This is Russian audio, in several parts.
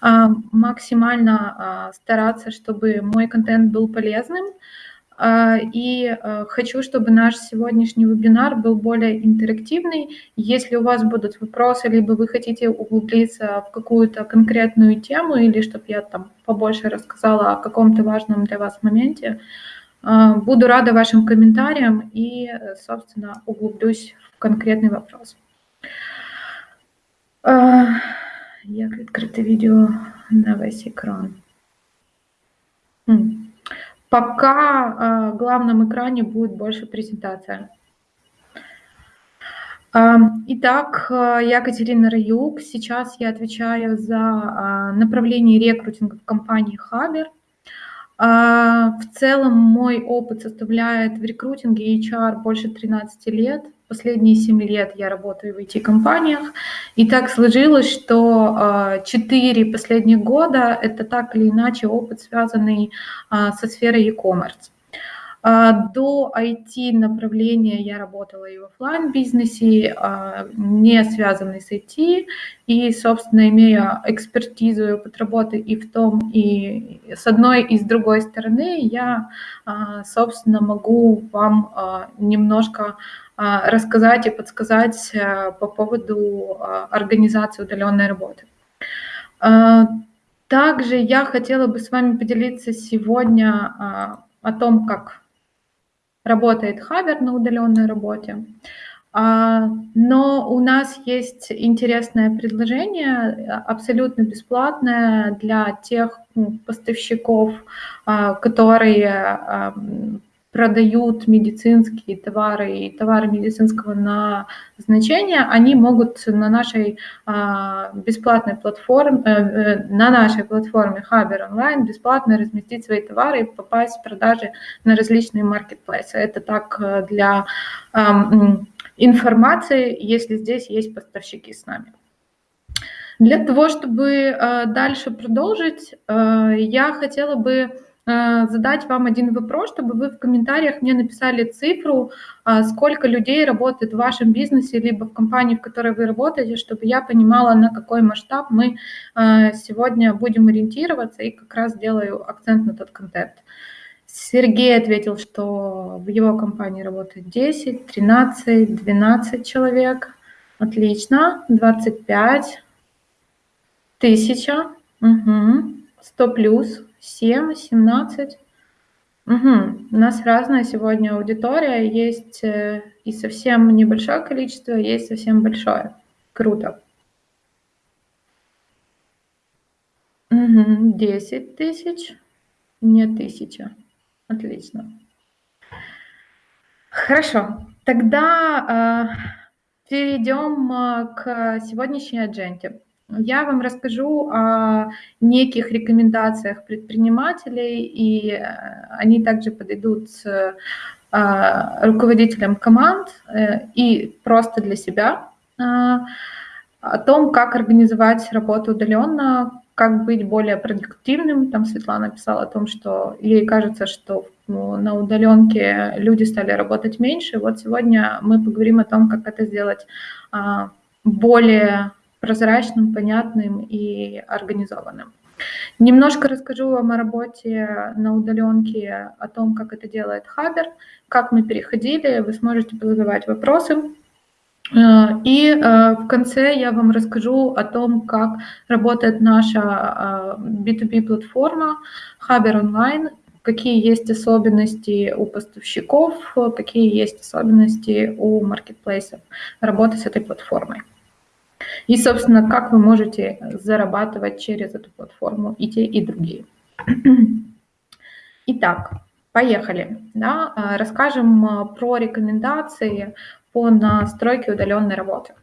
а, максимально а, стараться, чтобы мой контент был полезным. А, и хочу, чтобы наш сегодняшний вебинар был более интерактивный. Если у вас будут вопросы, либо вы хотите углубиться в какую-то конкретную тему, или чтобы я там побольше рассказала о каком-то важном для вас моменте, буду рада вашим комментариям и, собственно, углублюсь в конкретный вопрос. Як відкрити відео на весь экран? Пока в главном экране будет больше презентация. Итак, я Катерина Раюк. Сейчас я отвечаю за направление рекрутинга в компании Хабер. В целом мой опыт составляет в рекрутинге HR больше 13 лет. Последние 7 лет я работаю в IT-компаниях. И так сложилось, что 4 а, последних года это так или иначе опыт, связанный а, со сферой e-commerce. А, до IT-направления я работала и в офлайн бизнесе не связанный с IT, и, собственно, имея экспертизу и опыт работы и в том, и с одной, и с другой стороны, я, собственно, могу вам немножко рассказать и подсказать по поводу организации удаленной работы. Также я хотела бы с вами поделиться сегодня о том, как работает Хабер на удаленной работе. Но у нас есть интересное предложение, абсолютно бесплатное для тех ну, поставщиков, которые продают медицинские товары и товары медицинского назначения, они могут на нашей а, бесплатной платформе, э, э, на нашей платформе Хабер онлайн бесплатно разместить свои товары и попасть в продажи на различные маркетплейсы. Это так э, для информации, если здесь есть поставщики с нами. Для того, чтобы дальше продолжить, я хотела бы задать вам один вопрос, чтобы вы в комментариях мне написали цифру, а, сколько людей работает в вашем бизнесе, либо в компании, в которой вы работаете, чтобы я понимала, на какой масштаб мы э, сегодня будем ориентироваться и как раз делаю акцент на тот контент. Сергей ответил, что в его компании работает 10, 13, 12 человек. Отлично. 25, 1000, угу. 100 плюс, 7, 17. Угу. У нас разная сегодня аудитория. Есть э, и совсем небольшое количество, есть совсем большое. Круто. Угу. 10 тысяч, не тысяча. Отлично. Хорошо. Тогда э, перейдем э, к сегодняшней адженте. Я вам расскажу о неких рекомендациях предпринимателей, и э, они также подойдут э, руководителям команд э, и просто для себя о том, как организовать работу удаленно, как быть более продуктивным. Там Светлана писала о том, что ей кажется, что ну, на удаленке люди стали работать меньше. Вот сегодня мы поговорим о том, как это сделать более прозрачным, понятным и организованным. Немножко расскажу вам о работе на удаленке, о том, как это делает Хабер, как мы переходили, вы сможете задавать вопросы. Э, и э, в конце я вам расскажу о том, как работает наша B2B-платформа э, Хабер онлайн, какие есть особенности у поставщиков, какие есть особенности у маркетплейсов работы с этой платформой. И, собственно, как вы можете зарабатывать через эту платформу и те, и другие. Итак, поехали. Да? А, расскажем а, про рекомендации по настройке удаленной работы.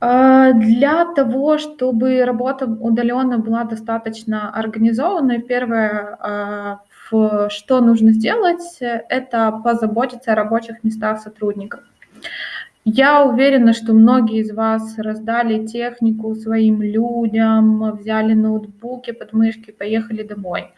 А, для того, чтобы работа удаленно была достаточно организованной, первое, что нужно сделать, это позаботиться о рабочих местах сотрудников. Я уверена, что многие из вас раздали технику своим людям, взяли ноутбуки, подмышки, поехали домой.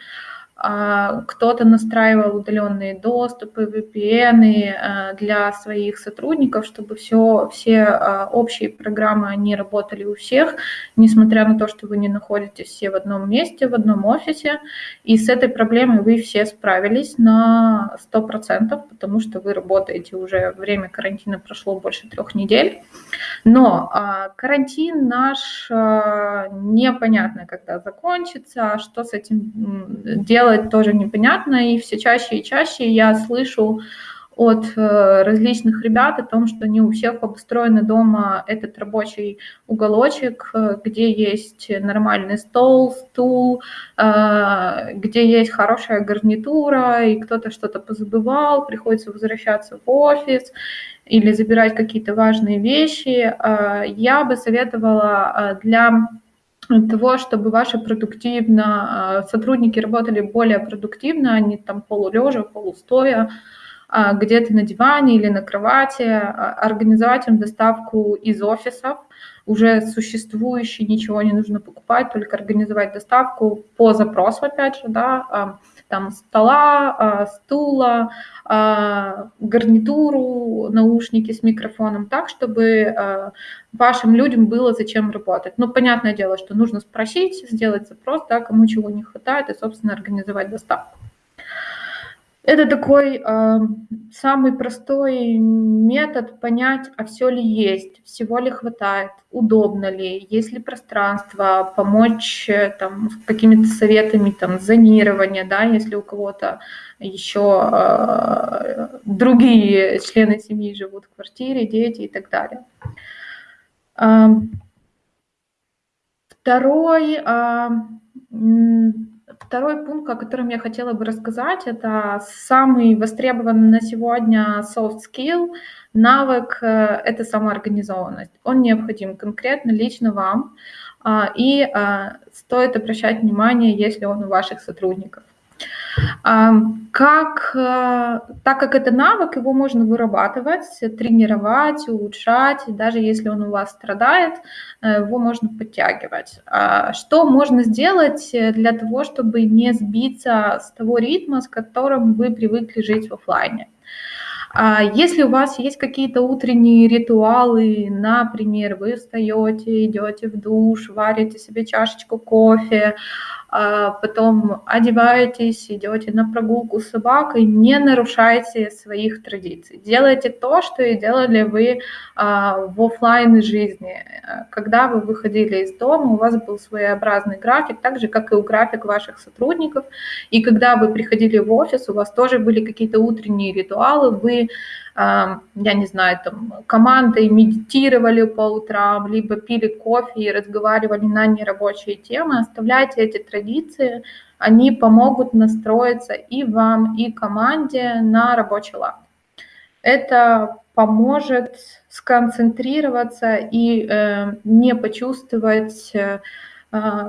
А, кто-то настраивал удаленные доступы, VPN э, для своих сотрудников, чтобы все, все а, общие программы, они работали у всех, несмотря на то, что вы не находитесь все в одном месте, в одном офисе. И с этой проблемой вы все справились на 100%, потому что вы работаете уже, время карантина прошло больше трех недель. Но а, карантин наш непонятно, когда закончится, что с этим делать, делать тоже непонятно, и все чаще и чаще я слышу от э, различных ребят о том, что не у всех обустроены дома этот рабочий уголочек, э, где есть нормальный стол, стул, э, где есть хорошая гарнитура, и кто-то что-то позабывал, приходится возвращаться в офис или забирать какие-то важные вещи. Я бы советовала для того, чтобы ваши продуктивно, а, сотрудники работали более продуктивно, а не там полулежа, полустоя, а, где-то на диване или на кровати, а, организовать им доставку из офисов, уже существующий, ничего не нужно покупать, только организовать доставку по запросу, опять же, да, там стола, стула, гарнитуру, наушники с микрофоном, так, чтобы вашим людям было зачем работать. Ну, понятное дело, что нужно спросить, сделать запрос, да, кому чего не хватает, и, собственно, организовать доставку. Это такой э, самый простой метод понять, а все ли есть, всего ли хватает, удобно ли, есть ли пространство, помочь э, там какими-то советами там зонирования, да, если у кого-то еще э, другие члены семьи живут в квартире, дети и так далее. Второй, второй пункт, о котором я хотела бы рассказать, это самый востребованный на сегодня soft skill, навык э, – это самоорганизованность. Он необходим конкретно лично вам, а, и а, стоит обращать внимание, если он у ваших сотрудников. Как, э, так как это навык, его можно вырабатывать, тренировать, улучшать, даже если он у вас страдает, э, его можно подтягивать. А что можно сделать для того, чтобы не сбиться с того ритма, с которым вы привыкли жить в офлайне? А если у вас есть какие-то утренние ритуалы, например, вы встаете, идете в душ, варите себе чашечку кофе, потом одеваетесь, идете на прогулку с собакой, не нарушайте своих традиций. Делайте то, что и делали вы а, в офлайн жизни. Когда вы выходили из дома, у вас был своеобразный график, так же, как и у график ваших сотрудников. И когда вы приходили в офис, у вас тоже были какие-то утренние ритуалы, вы я не знаю, там, командой медитировали по утрам, либо пили кофе и разговаривали на нерабочие темы, оставляйте эти традиции, они помогут настроиться и вам, и команде на рабочий лад. Это поможет сконцентрироваться и э, не почувствовать, э,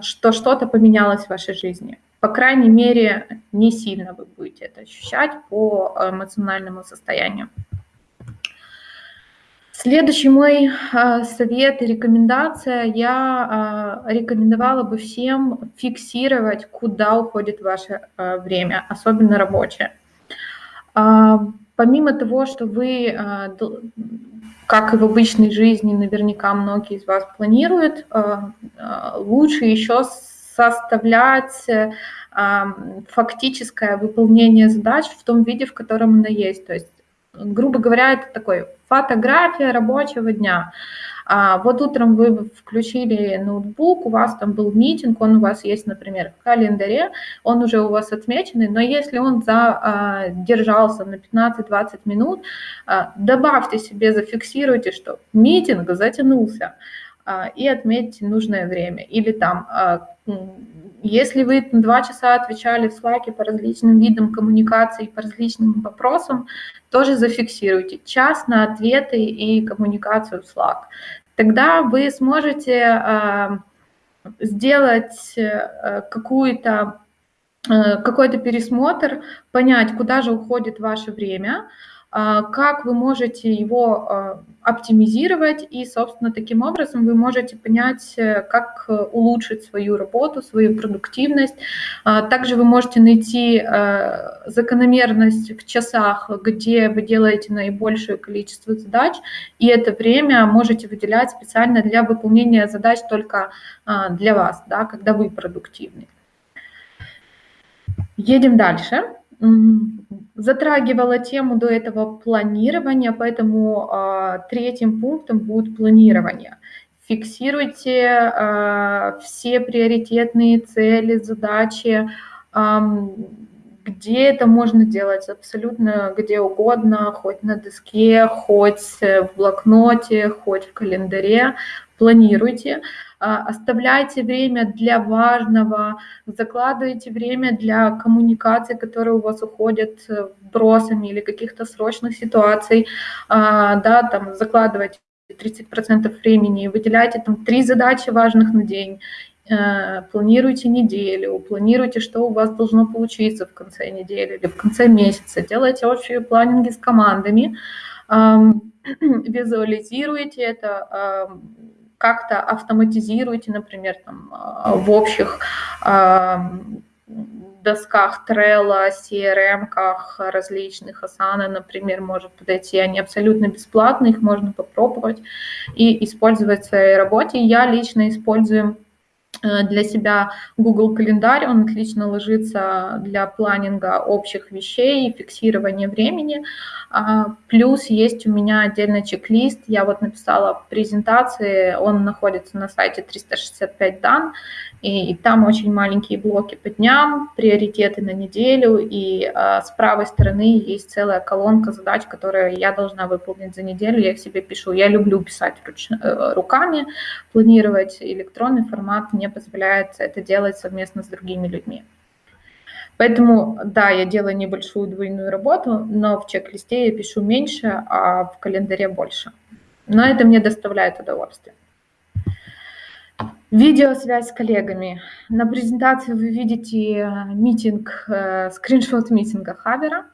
что что-то поменялось в вашей жизни. По крайней мере, не сильно вы будете это ощущать по эмоциональному состоянию. Следующий мой а, совет и рекомендация. Я а, рекомендовала бы всем фиксировать, куда уходит ваше а, время, особенно рабочее. Помимо того, что вы, как и в обычной жизни, наверняка многие из вас планируют, лучше еще составлять фактическое выполнение задач в том виде, в котором оно есть. То есть грубо говоря, это такой фотография рабочего дня. А вот утром вы включили ноутбук, у вас там был митинг, он у вас есть, например, в календаре, он уже у вас отмеченный, но если он задержался на 15-20 минут, а, добавьте себе, зафиксируйте, что митинг затянулся, а, и отметьте нужное время. Или там а, если вы два часа отвечали в Slack по различным видам коммуникации, по различным вопросам, тоже зафиксируйте час на ответы и коммуникацию в Slack. Тогда вы сможете э, сделать э, какую-то э, какой-то пересмотр, понять, куда же уходит ваше время, а, как вы можете его а, оптимизировать, и, собственно, таким образом вы можете понять, э, как улучшить свою работу, свою продуктивность. А, также вы можете найти э, закономерность в часах, где вы делаете наибольшее количество задач, и это время можете выделять специально для выполнения задач только для вас, да, когда вы продуктивны. Едем дальше. Затрагивала тему до этого планирования, поэтому э, третьим пунктом будет планирование. Фиксируйте э, все приоритетные цели, задачи, э, где это можно делать, абсолютно где угодно, хоть на доске, хоть в блокноте, хоть в календаре. Планируйте. А, оставляйте время для важного, закладывайте время для коммуникации, которые у вас уходят э, вбросами или каких-то срочных ситуаций, а, да, там закладывайте 30% времени, выделяйте там три задачи важных на день, э, планируйте неделю, планируйте, что у вас должно получиться в конце недели или в конце месяца, делайте общие планинги с командами, визуализируйте это, как-то автоматизируете, например, там, а, в общих а, досках Trello, CRM-ках различных, Asana, например, может подойти, они абсолютно бесплатные, их можно попробовать и использовать в своей работе. Я лично использую для себя Google календарь, он отлично ложится для планинга общих вещей, фиксирования времени. А, плюс есть у меня отдельный чек-лист, я вот написала презентации, он находится на сайте 365 дан, и, и там очень маленькие блоки по дням, приоритеты на неделю, и а, с правой стороны есть целая колонка задач, которые я должна выполнить за неделю, я их себе пишу. Я люблю писать руч, э, руками, планировать электронный формат мне позволяет это делать совместно с другими людьми. Поэтому, да, я делаю небольшую двойную работу, но в чек-листе я пишу меньше, а в календаре больше. Но это мне доставляет удовольствие. Видеосвязь с коллегами. На презентации вы видите э, митинг, э, скриншот митинга Хабера.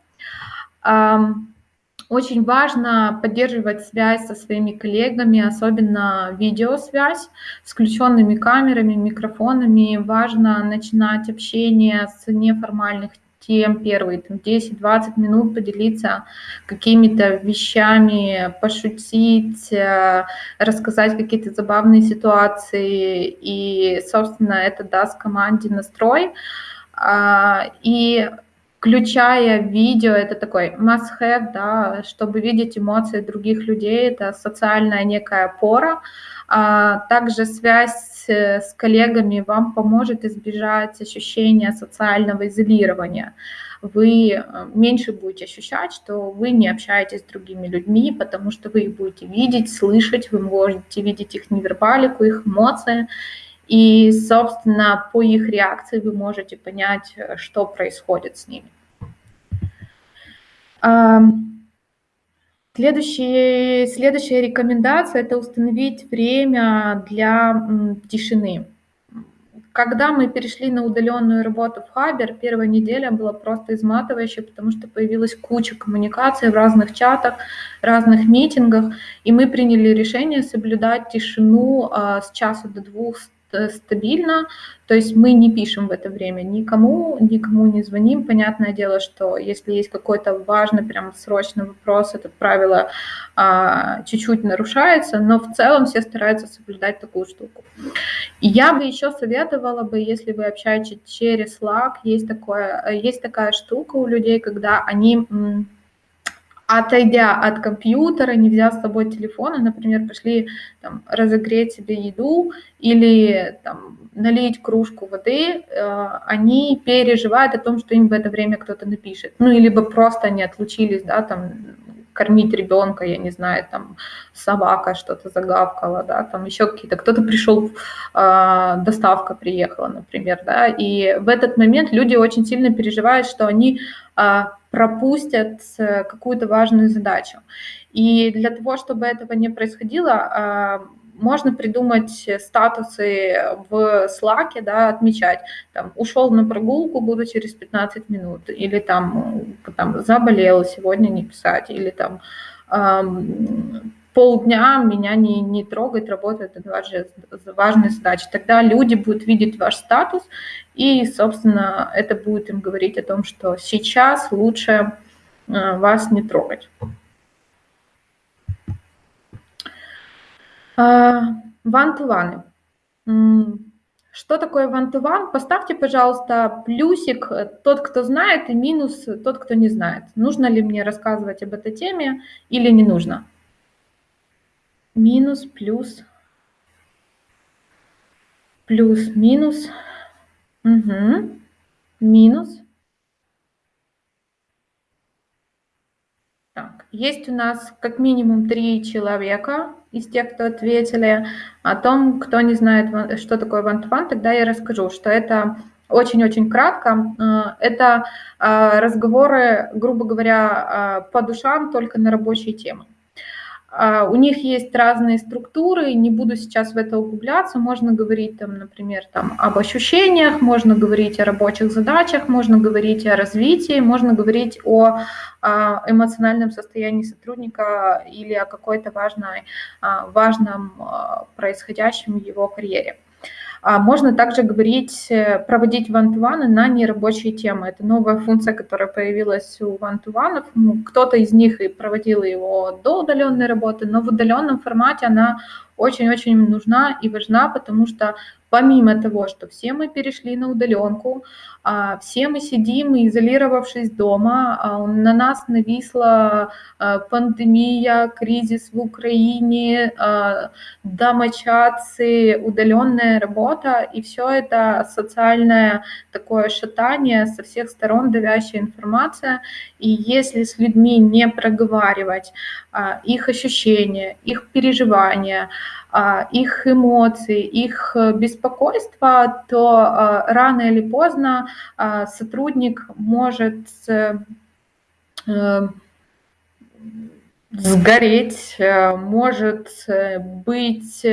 Очень важно поддерживать связь со своими коллегами, особенно видеосвязь с включенными камерами, микрофонами. Важно начинать общение с неформальных тем первые там, 10-20 минут поделиться какими-то вещами, пошутить, э, рассказать какие-то забавные ситуации. И, собственно, это даст команде настрой. А, и включая видео, это такой must-have, да, чтобы видеть эмоции других людей, это социальная некая опора. А также связь с коллегами вам поможет избежать ощущения социального изолирования. Вы э, меньше будете ощущать, что вы не общаетесь с другими людьми, потому что вы их будете видеть, слышать, вы можете видеть их невербалику, их эмоции, и, собственно, по их реакции вы можете понять, э, что происходит с ними. Следующие, следующая рекомендация – это установить время для тишины. Когда мы перешли на удаленную работу в Хабер, первая неделя была просто изматывающей, потому что появилась куча коммуникаций в разных чатах, разных митингах, и мы приняли решение соблюдать тишину а, с часу до двух стабильно, то есть мы не пишем в это время никому, никому не звоним. Понятное дело, что если есть какой-то важный, прям срочный вопрос, это правило а, чуть-чуть нарушается, но в целом все стараются соблюдать такую штуку. И я бы еще советовала бы, если вы общаетесь через Slack, есть, такое, есть такая штука у людей, когда они отойдя от компьютера, не взяв с собой телефона, например, пошли там, разогреть себе еду или там, налить кружку воды, э, они переживают о том, что им в это время кто-то напишет. Ну, или бы просто они отлучились, да, там, кормить ребенка, я не знаю, там собака что-то загавкала, да, там еще какие-то, кто-то пришел, э, доставка приехала, например, да, и в этот момент люди очень сильно переживают, что они э, пропустят какую-то важную задачу. И для того, чтобы этого не происходило, можно придумать статусы в Slack, да, отмечать, там, ушел на прогулку, буду через 15 минут, или там, там заболел, сегодня не писать, или там полдня меня не, не трогает, работает это важная, важная задача. Тогда люди будут видеть ваш статус, и, собственно, это будет им говорить о том, что сейчас лучше э, вас не трогать. Ван-ту-ваны. Что такое one-to-one? Поставьте, пожалуйста, плюсик э, тот, кто знает, и минус тот, кто не знает. Нужно ли мне рассказывать об этой теме или не нужно? Минус, плюс, плюс, минус. Угу. Минус. Так, есть у нас как минимум три человека из тех, кто ответили. О том, кто не знает, что такое one-to-one, тогда я расскажу, что это очень-очень кратко. Э, это э, разговоры, грубо говоря, э, по душам только на рабочие темы. А, у них есть разные структуры, не буду сейчас в это углубляться. Можно говорить, там, например, там, об ощущениях, можно говорить о рабочих задачах, можно говорить о развитии, можно говорить о а, эмоциональном состоянии сотрудника или о какой-то важной, а, важном происходящем в его карьере. А можно также говорить, э, проводить ван-ту-ваны на нерабочие темы. Это новая функция, которая появилась у ван-ту-ванов. Ну, кто-то из них и проводил его до удаленной работы, но в удаленном формате она очень-очень нужна и важна, потому что помимо того, что все мы перешли на удаленку, а, все мы сидим, изолировавшись дома, а, на нас нависла а, пандемия, кризис в Украине, домочадцы, удаленная работа, и все это социальное такое шатание со всех сторон, давящая информация. И если с людьми не проговаривать их ощущения, их переживания, их эмоции, их э, беспокойство, то рано или поздно а, сотрудник может э, э, сгореть, может быть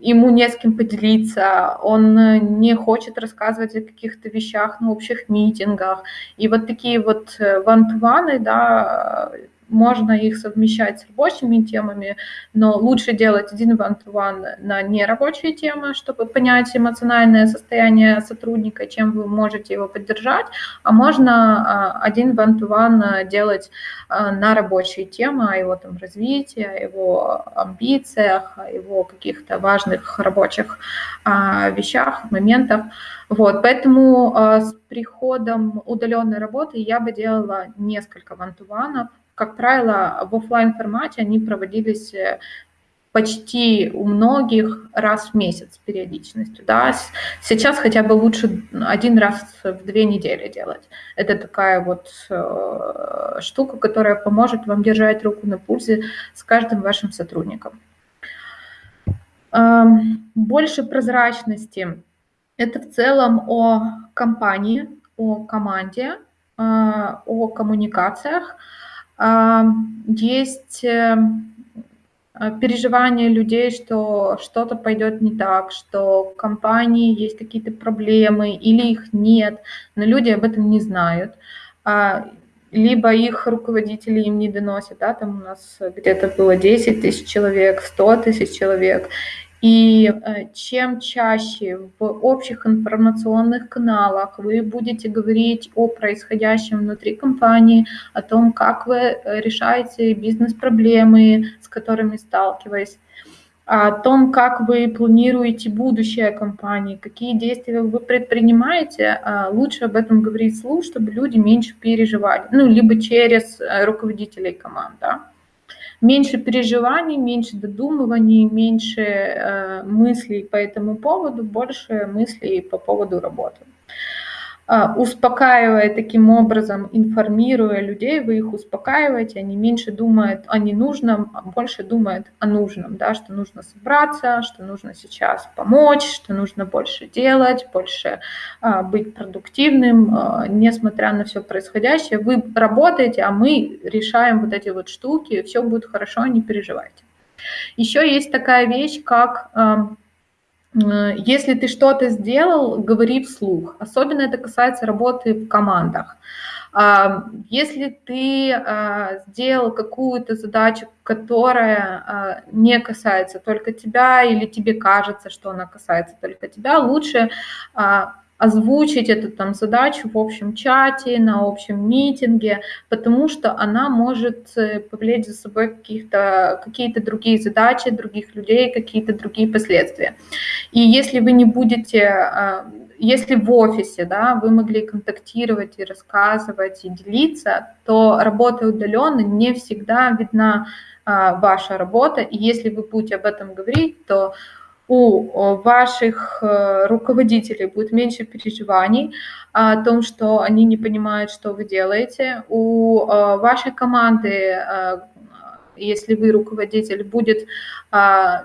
ему не с кем поделиться, он не хочет рассказывать о каких-то вещах на общих митингах. И вот такие вот вантваны, да, можно их совмещать с рабочими темами, но лучше делать один one-to-one на нерабочие темы, чтобы понять эмоциональное состояние сотрудника, чем вы можете его поддержать, а можно а, один one-to-one делать а, на рабочие темы, о его там развитии, о его амбициях, о его каких-то важных рабочих а, вещах, моментах. Вот, поэтому с приходом удаленной работы я бы делала несколько вантуванов, как правило, в офлайн формате они проводились э, почти у многих раз в месяц периодичностью. Да? Сейчас хотя бы лучше один раз в две недели делать. Это такая вот э, штука, которая поможет вам держать руку на пульсе с каждым вашим сотрудником. Э, больше прозрачности. Это в целом о компании, о команде, э, о коммуникациях, есть э, переживания людей, что что-то пойдет не так, что в компании есть какие-то проблемы или их нет, но люди об этом не знают. А, либо их руководители им не доносят, да, там у нас где-то было 10 тысяч человек, 100 тысяч человек, и э, чем чаще в общих информационных каналах вы будете говорить о происходящем внутри компании, о том, как вы э, решаете бизнес-проблемы, с которыми сталкиваетесь, о том, как вы планируете будущее компании, какие действия вы предпринимаете, а лучше об этом говорить вслух, чтобы люди меньше переживали, ну, либо через э, руководителей команд, да меньше переживаний, меньше додумываний, меньше э, мыслей по этому поводу, больше мыслей по поводу работы. А, успокаивая таким образом, информируя людей, вы их успокаиваете, они меньше думают о ненужном, а больше думают о нужном, да, что нужно собраться, что нужно сейчас помочь, что нужно больше делать, больше а, быть продуктивным, а, несмотря на все происходящее. Вы работаете, а мы решаем вот эти вот штуки, все будет хорошо, не переживайте. Еще есть такая вещь, как если ты что-то сделал, говори вслух. Особенно это касается работы в командах. Если ты а, сделал какую-то задачу, которая а, не касается только тебя, или тебе кажется, что она касается только тебя, лучше а, озвучить эту там задачу в общем чате, на общем митинге, потому что она может э, повлечь за собой каких-то, какие-то другие задачи, других людей, какие-то другие последствия. И если вы не будете, а, если в офисе да, вы могли контактировать и рассказывать, и делиться, то работа удаленно не всегда видна а, ваша работа. И если вы будете об этом говорить, то у ваших э, руководителей будет меньше переживаний о том, что они не понимают, что вы делаете. У э, вашей команды, э, если вы руководитель, будет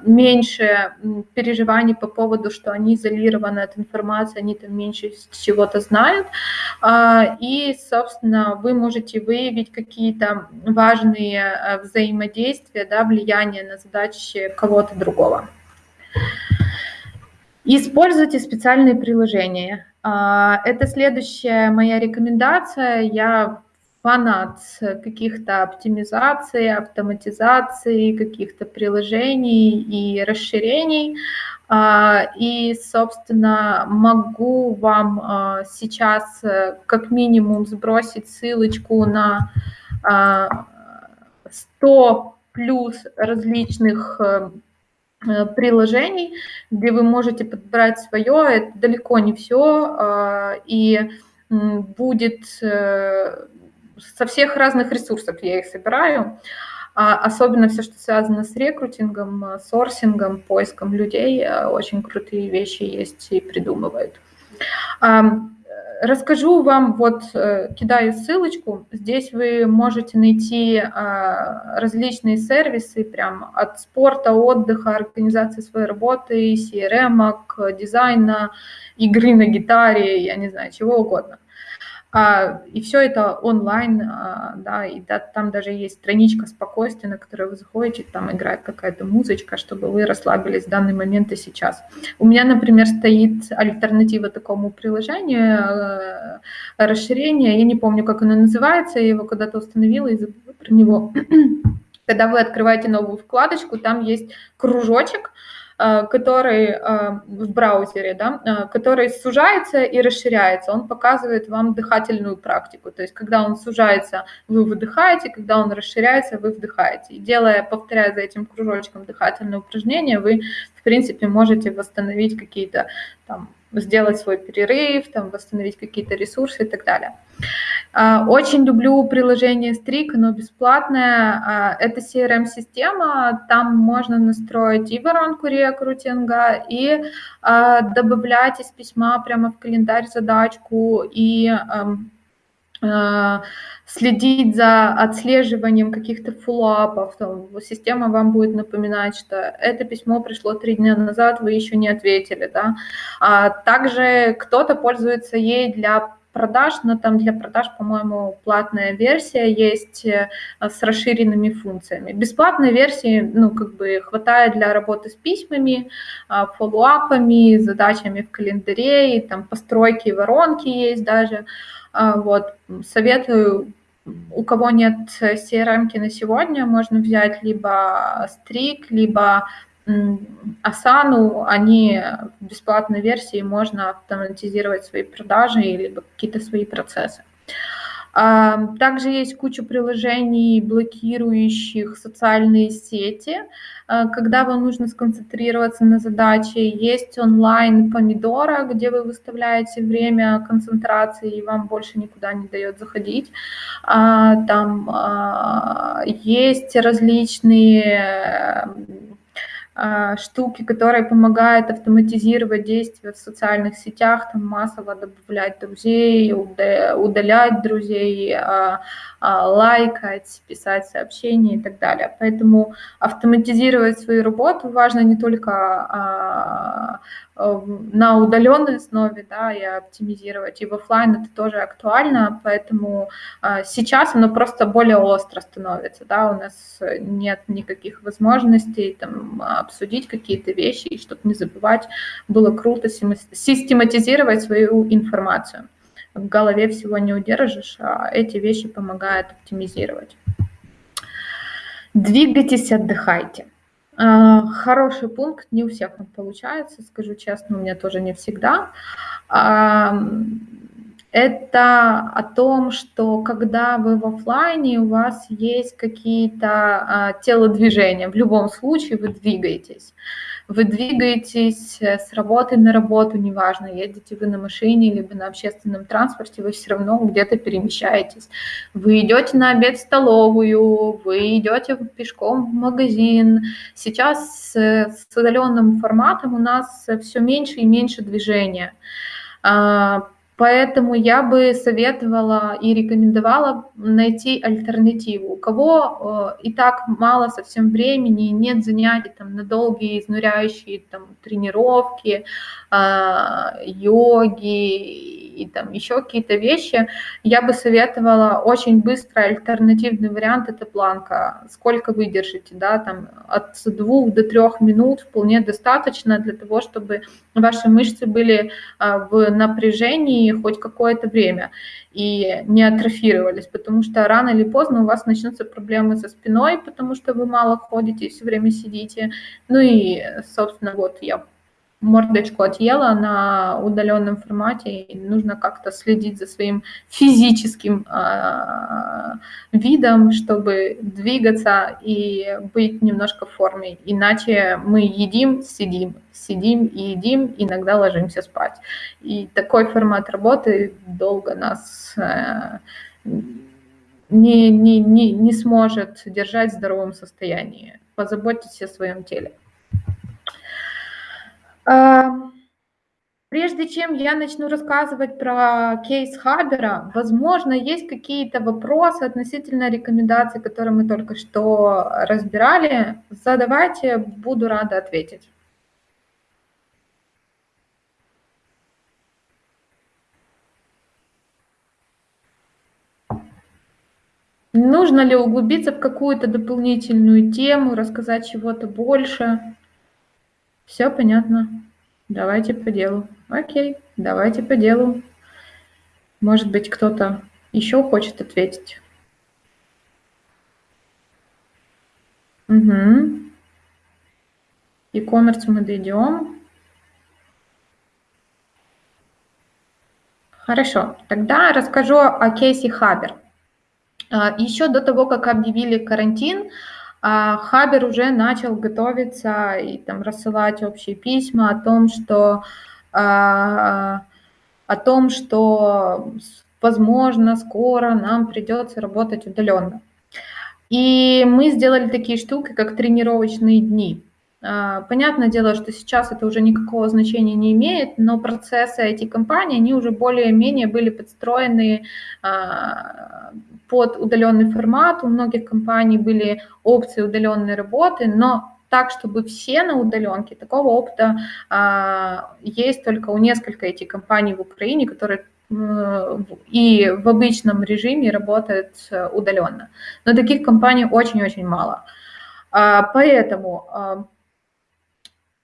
меньше переживаний по поводу, что они изолированы от информации, они там меньше чего-то знают. И, собственно, вы можете выявить какие-то важные взаимодействия, да, влияние на задачи кого-то другого. Используйте специальные приложения. А, это следующая моя рекомендация. Я фанат каких-то оптимизаций, автоматизаций, каких-то приложений и расширений. А, и, собственно, могу вам а, сейчас э, как минимум сбросить ссылочку на 100 плюс различных Э, приложений, где вы можете подбирать свое. Это далеко не все. А, и будет э, со всех разных ресурсов я их собираю. А, особенно все, что связано с рекрутингом, сорсингом, поиском людей. Э, очень крутые вещи есть и придумывают. Расскажу вам, вот э, кидаю ссылочку, здесь вы можете найти а, различные сервисы, прям от спорта, отдыха, организации своей работы, CRM, дизайна, игры на гитаре, я не знаю, чего угодно. А, и все это онлайн, а, да, и да, там даже есть страничка спокойствия, на которую вы заходите, там играет какая-то музычка, чтобы вы расслабились в данный момент и сейчас. У меня, например, стоит альтернатива такому приложению, э, расширение, я не помню, как оно называется, я его когда-то установила и забыла про него. Когда вы открываете новую вкладочку, там есть кружочек, который э, в браузере, да, э, который сужается и расширяется, он показывает вам дыхательную практику. То есть, когда он сужается, вы выдыхаете, когда он расширяется, вы вдыхаете. И делая, повторяя за этим кружочком дыхательное упражнение, вы, в принципе, можете восстановить какие-то там сделать свой перерыв, там, восстановить какие-то ресурсы и так далее. А, очень люблю приложение Strik, оно бесплатное. А, это CRM-система, там можно настроить и воронку рекрутинга, и а, добавлять из письма прямо в календарь задачку, и следить за отслеживанием каких-то фоллоуапов. Система вам будет напоминать, что это письмо пришло три дня назад, вы еще не ответили. Да? А также кто-то пользуется ей для продаж, но там для продаж, по-моему, платная версия есть э, с расширенными функциями. Бесплатной версии, ну, как бы хватает для работы с письмами, а, фоллоуапами, задачами в календаре, и там постройки воронки есть даже. А, вот, советую у кого нет CRM на сегодня, можно взять либо Strik, либо Asana, они в бесплатной версии, можно автоматизировать свои продажи или какие-то свои процессы. А, также есть куча приложений, блокирующих социальные сети, а, когда вам нужно сконцентрироваться на задаче. Есть онлайн помидора, где вы выставляете время концентрации, и вам больше никуда не дает заходить. А, там есть различные штуки, которые помогают автоматизировать действия в социальных сетях, там массово добавлять друзей, удалять друзей, а, а, лайкать, писать сообщения и так далее. Поэтому автоматизировать свою работу важно не только на удаленной основе, да, и оптимизировать, и в офлайн это тоже актуально, поэтому э, сейчас оно просто более остро становится, да, у нас нет никаких возможностей там обсудить какие-то вещи, и чтобы не забывать, было круто систематизировать свою информацию. В голове всего не удержишь, а эти вещи помогают оптимизировать. Двигайтесь, отдыхайте. А, хороший пункт, не у всех он получается, скажу честно, у меня тоже не всегда. Это о том, что когда вы в офлайне, у вас есть какие-то а, телодвижения, в любом случае вы двигаетесь. Вы двигаетесь э, с работы на работу, неважно, едете вы на машине, либо на общественном транспорте, вы все равно где-то перемещаетесь. Вы идете на обед в столовую, вы идете пешком в магазин. Сейчас с удаленным форматом у нас все меньше и меньше движения. Поэтому я бы советовала и рекомендовала найти альтернативу. У кого э, и так мало совсем времени, нет занятий там, на долгие изнуряющие там, тренировки, э, йоги и там еще какие-то вещи, я бы советовала очень быстро альтернативный вариант – это планка. Сколько выдержите, да, там от двух до трех минут вполне достаточно для того, чтобы ваши мышцы были а, в напряжении хоть какое-то время и не атрофировались, потому что рано или поздно у вас начнутся проблемы со спиной, потому что вы мало ходите и все время сидите. Ну и, собственно, вот я мордочку отъела на удаленном формате, и нужно как-то следить за своим физическим э, видом, чтобы двигаться и быть немножко в форме. Иначе мы едим, сидим, сидим и едим, иногда ложимся спать. И такой формат работы долго нас э, не, не, не, не сможет держать в здоровом состоянии. Позаботьтесь о своем теле. Прежде чем я начну рассказывать про кейс Хабера, возможно, есть какие-то вопросы относительно рекомендаций, которые мы только что разбирали. Задавайте, буду рада ответить. Нужно ли углубиться в какую-то дополнительную тему, рассказать чего-то больше? Все понятно. Давайте по делу. Окей, давайте по делу. Может быть, кто-то еще хочет ответить? Угу. E-commerce мы дойдем. Хорошо, тогда расскажу о кейсе Хабер. А, еще до того, как объявили карантин, а Хабер уже начал готовиться и там рассылать общие письма о том, что а, о том, что возможно скоро нам придется работать удаленно. И мы сделали такие штуки, как тренировочные дни. А, понятное дело, что сейчас это уже никакого значения не имеет, но процессы IT-компаний, они уже более-менее были подстроены под удаленный формат. У многих компаний были опции удаленной работы, но так, чтобы все на удаленке, такого опыта а, есть только у нескольких этих компаний в Украине, которые и в обычном режиме работают удаленно. Но таких компаний очень-очень мало. А, поэтому а,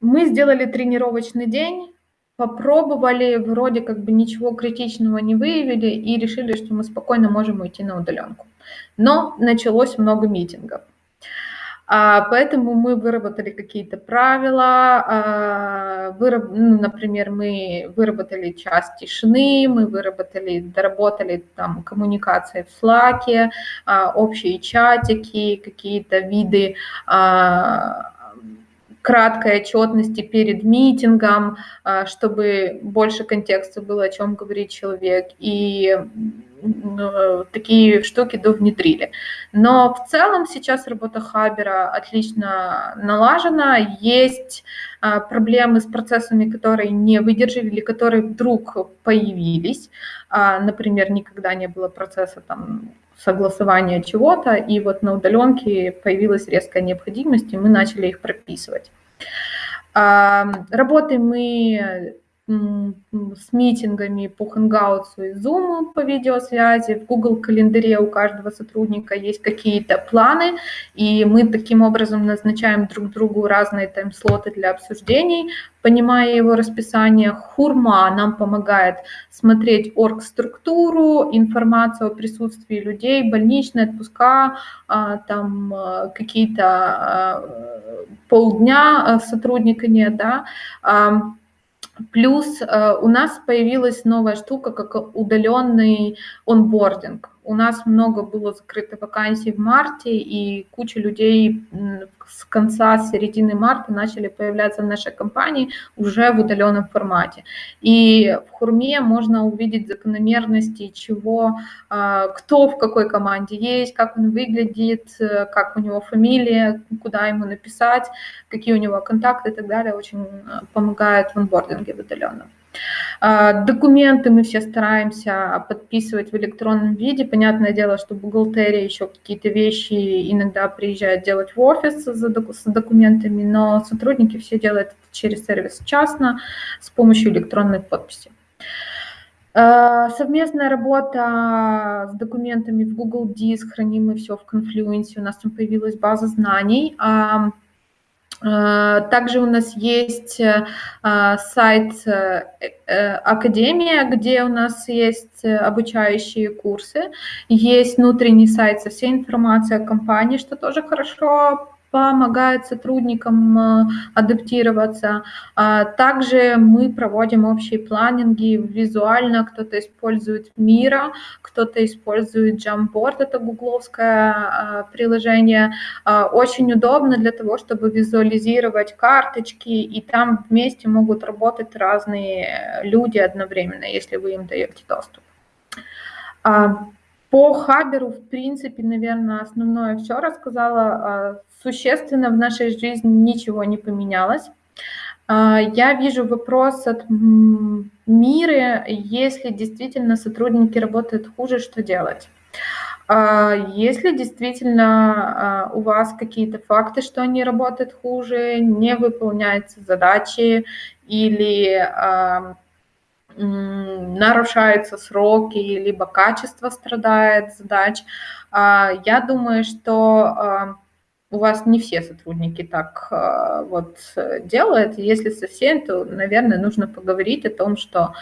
мы сделали тренировочный день, попробовали, вроде как бы ничего критичного не выявили и решили, что мы спокойно можем уйти на удаленку. Но началось много митингов. А, поэтому мы выработали какие-то правила, а, выраб, ну, например, мы выработали час тишины, мы выработали, доработали там коммуникации в Slack, а, общие чатики, какие-то виды а, краткой отчетности перед митингом, а, чтобы больше контекста было, о чем говорит человек, и такие штуки довнедрили. Но в целом сейчас работа Хабера отлично налажена, есть а, проблемы с процессами, которые не выдержали которые вдруг появились. А, например, никогда не было процесса там, согласования чего-то, и вот на удаленке появилась резкая необходимость, и мы начали их прописывать. Работаем мы с митингами по Hangouts и Zoom по видеосвязи. В Google календаре у каждого сотрудника есть какие-то планы, и мы таким образом назначаем друг другу разные тайм-слоты для обсуждений, понимая его расписание. Хурма нам помогает смотреть орг-структуру, информацию о присутствии людей, больничные отпуска, а, там а, какие-то а, полдня сотрудника нет, да, Плюс э, у нас появилась новая штука, как удаленный онбординг. У нас много было закрыто вакансий в марте, и куча людей с конца, середины марта начали появляться в нашей компании уже в удаленном формате. И в Хурме можно увидеть закономерности, чего, а, кто в какой команде есть, как он выглядит, как у него фамилия, куда ему написать, какие у него контакты и так далее. Очень э, помогает в онбординге в удаленном. А, документы мы все стараемся подписывать в электронном виде. Понятное дело, что бухгалтерия еще какие-то вещи иногда приезжает делать в офис с документами, но сотрудники все делают это через сервис частно с помощью электронной подписи. А, совместная работа с документами в Google Диск, храним мы все в Confluence, у нас там появилась база знаний. А, Э, также у нас есть э, сайт э, Академия, где у нас есть обучающие курсы. Есть внутренний сайт со всей информацией о компании, что тоже хорошо помогает сотрудникам э, адаптироваться. А также мы проводим общие планинги визуально. Кто-то использует Мира, кто-то использует Jamboard, это гугловское а, приложение. А, очень удобно для того, чтобы визуализировать карточки, и там вместе могут работать разные люди одновременно, если вы им даете доступ. По Хаберу, в принципе, наверное, основное все рассказала существенно в нашей жизни ничего не поменялось. А, я вижу вопрос от мира, если действительно сотрудники работают хуже, что делать? А, если действительно а, у вас какие-то факты, что они работают хуже, не выполняются задачи или нарушаются сроки, либо качество страдает задач, я думаю, что у вас не все сотрудники так э, вот делают. Если совсем, то, наверное, нужно поговорить о том, что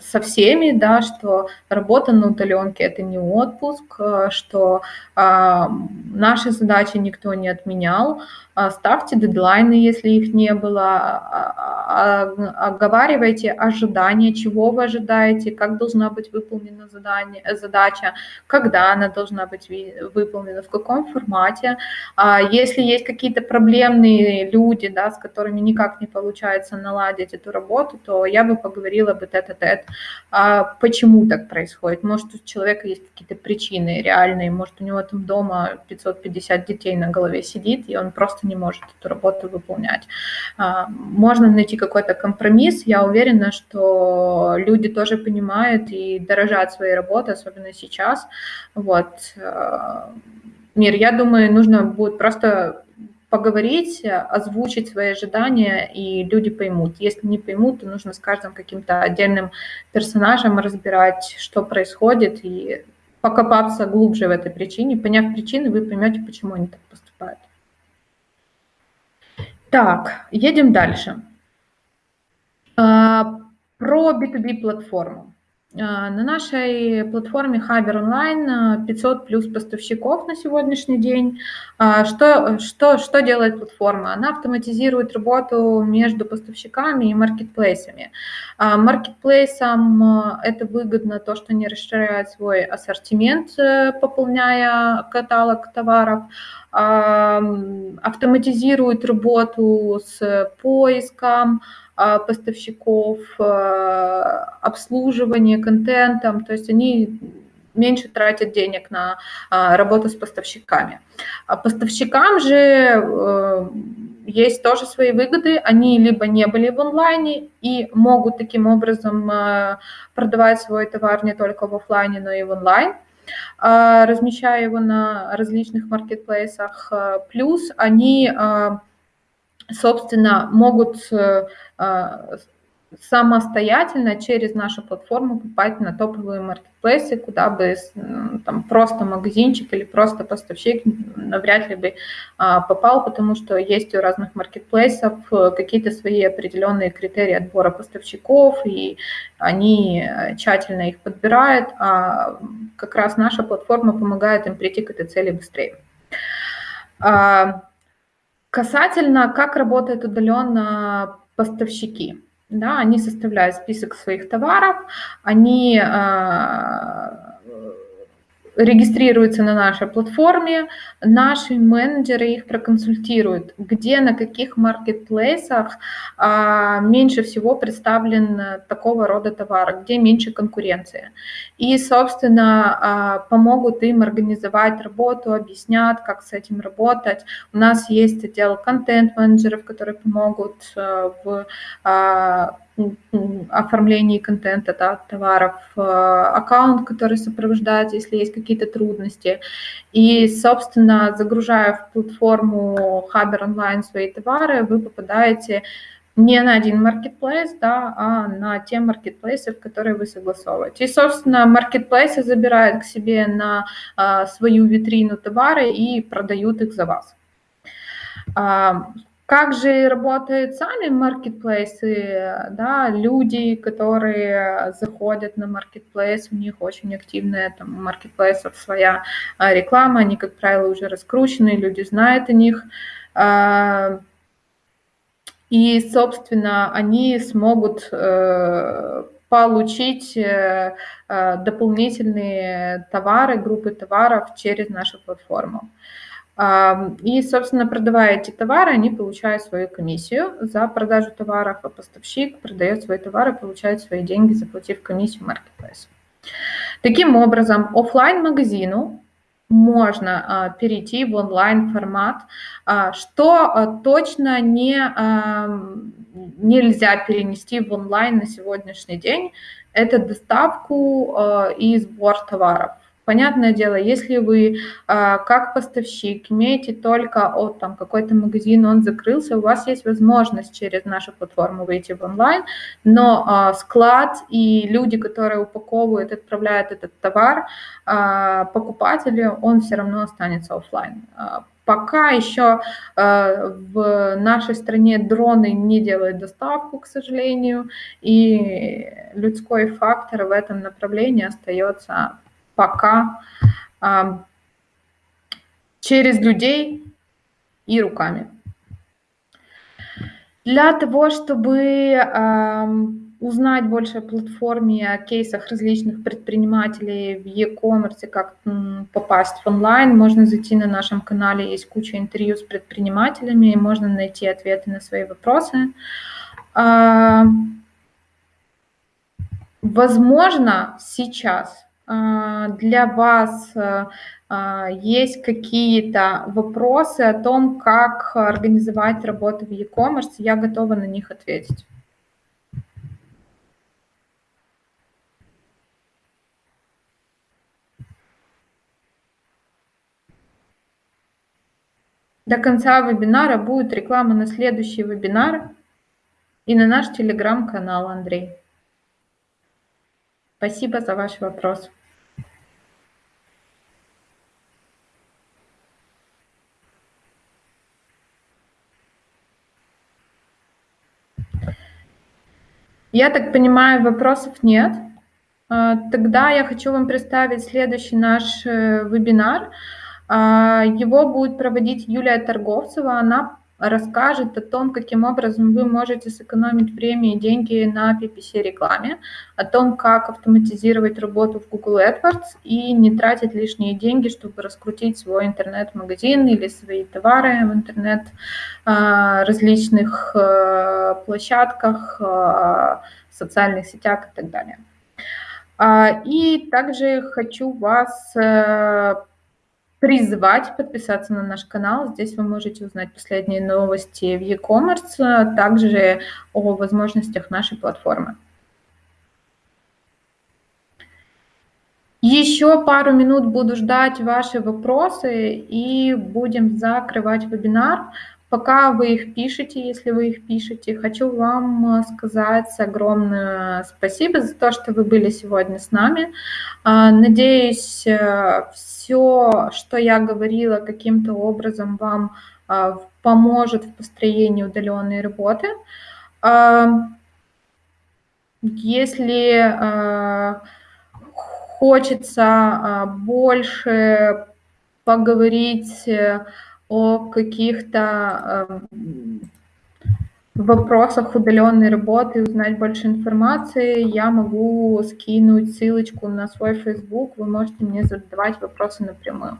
со всеми, да, что работа на удаленке это не отпуск, что наши задачи никто не отменял, а, ставьте дедлайны, если их не было, а, а, оговаривайте ожидания, чего вы ожидаете, как должна быть выполнена задание, задача, когда она должна быть выполнена, в каком формате. Если есть какие-то проблемные люди, да, с которыми никак не получается наладить эту работу, то я бы поговорила бы тет-а-тет, почему так происходит. Может, у человека есть какие-то причины реальные, может, у него там дома 550 детей на голове сидит, и он просто не может эту работу выполнять. А, можно найти какой-то компромисс. Я уверена, что люди тоже понимают и дорожат своей работой, особенно сейчас. Вот. А, Мир, я думаю, нужно будет просто поговорить, озвучить свои ожидания, и люди поймут. Если не поймут, то нужно с каждым каким-то отдельным персонажем разбирать, что происходит, и покопаться глубже в этой причине. Поняв причины, вы поймете, почему они так поступают. Так, едем дальше. А, про B2B платформу. А, на нашей платформе Хабер Онлайн 500 плюс поставщиков на сегодняшний день. А, что, что, что делает платформа? Она автоматизирует работу между поставщиками и маркетплейсами. Маркетплейсам это выгодно то, что они расширяют свой ассортимент, э, пополняя каталог товаров автоматизирует работу с поиском а, поставщиков, а, обслуживание контентом, то есть они меньше тратят денег на а, работу с поставщиками. А поставщикам же э, есть тоже свои выгоды. Они либо не были в онлайне и могут таким образом продавать свой товар не только в офлайне, но и в онлайн. А, размещая его на различных маркетплейсах. А, плюс они а, собственно, могут самостоятельно через нашу платформу попасть на топовые маркетплейсы, куда бы там просто магазинчик или просто поставщик навряд ли бы а, попал, потому что есть у разных маркетплейсов э, какие-то свои определенные критерии отбора поставщиков, и они э, тщательно их подбирают, а как раз наша платформа помогает им прийти к этой цели быстрее. А, касательно, как работает удаленно поставщики да, они составляют список своих товаров, они э, регистрируются на нашей платформе, наши менеджеры их проконсультируют, где, на каких маркетплейсах а, меньше всего представлен такого рода товар, где меньше конкуренции. И, собственно, а, помогут им организовать работу, объяснят, как с этим работать. У нас есть отдел контент-менеджеров, которые помогут а, в а, оформлении контента да, товаров, э, аккаунт, который сопровождает, если есть какие-то трудности. И, собственно, загружая в платформу Хабер онлайн свои товары, вы попадаете не на один маркетплейс, да, а на те маркетплейсы, в которые вы согласовываете. И, собственно, маркетплейсы забирают к себе на а, свою витрину товары и продают их за вас. А, как же работают сами маркетплейсы, да, люди, которые заходят на маркетплейс, у них очень активная там маркетплейсов своя а, реклама, они, как правило, уже раскручены, люди знают о них. А, и, собственно, они смогут э, получить э, э, дополнительные товары, группы товаров через нашу платформу. И, собственно, продавая эти товары, они получают свою комиссию за продажу товаров, а поставщик продает свои товары, получает свои деньги, заплатив комиссию маркетплейсу. Таким образом, офлайн магазину можно а, перейти в онлайн формат, а, что а, точно не, нельзя перенести в онлайн на сегодняшний день, это доставку и сбор товаров. Понятное дело, если вы а, как поставщик имеете только от там какой-то магазин, он закрылся, у вас есть возможность через нашу платформу выйти в онлайн, но а, склад и люди, которые упаковывают, отправляют этот товар, а, покупателю, он все равно останется офлайн. Пока еще э, в нашей стране дроны не делают доставку, к сожалению, и людской фактор в этом направлении остается пока а, через людей и руками. Для того, чтобы а, узнать больше о платформе, о кейсах различных предпринимателей в e-commerce, как попасть в онлайн, можно зайти на нашем канале, есть куча интервью с предпринимателями, и можно найти ответы на свои вопросы. А, возможно, сейчас для вас а, есть какие-то вопросы о том, как организовать работу в e-commerce, я готова на них ответить. До конца вебинара будет реклама на следующий вебинар и на наш телеграм-канал, Андрей. Спасибо за ваш вопрос. Я так понимаю, вопросов нет. А, тогда я хочу вам представить следующий наш э, вебинар. А, его будет проводить Юлия Торговцева. Она расскажет о том, каким образом вы можете сэкономить время и деньги на PPC-рекламе, о том, как автоматизировать работу в Google AdWords и не тратить лишние деньги, чтобы раскрутить свой интернет-магазин или свои товары в интернет а, различных а, площадках, а, социальных сетях и так далее. И также хочу вас э, призвать подписаться на наш канал. Здесь вы можете узнать последние новости в e-commerce, а также о возможностях нашей платформы. Еще пару минут буду ждать ваши вопросы и будем закрывать вебинар. Пока вы их пишете, если вы их пишете, хочу вам сказать огромное спасибо за то, что вы были сегодня с нами. А, надеюсь, всё, что я говорила, каким-то образом вам поможет в построении удалённой работы. Если хочется больше поговорить о каких-то вопросах удалённой работы, узнать больше информации, я могу скинуть ссылочку на свой Facebook. Вы можете мне задавать вопросы напрямую.